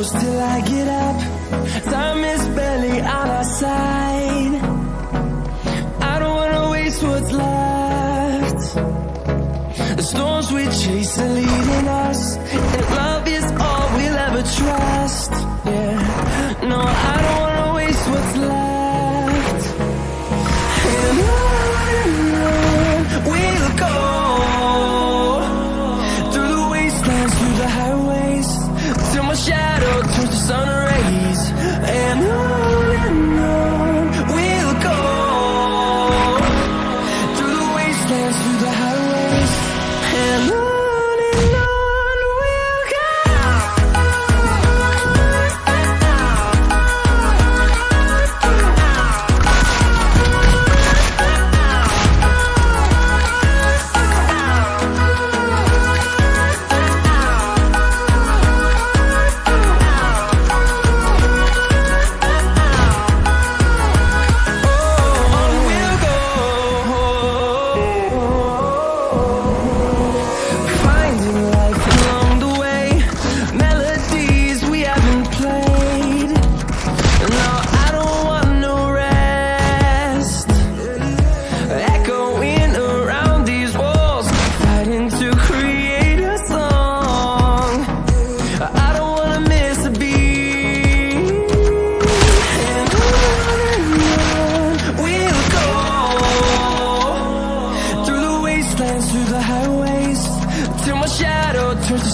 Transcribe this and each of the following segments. گراپلی سولا سو سی سلی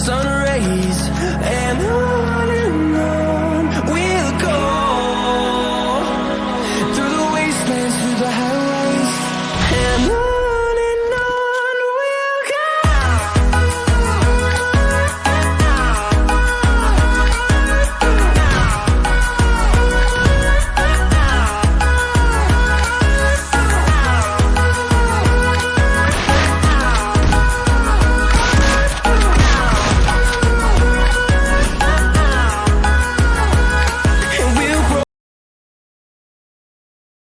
سنرائیس ایل